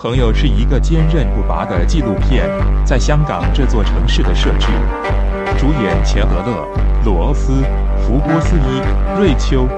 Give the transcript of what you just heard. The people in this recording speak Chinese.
《朋友》是一个坚韧不拔的纪录片，在香港这座城市的设置，主演钱德勒、罗斯、福波斯一、瑞秋。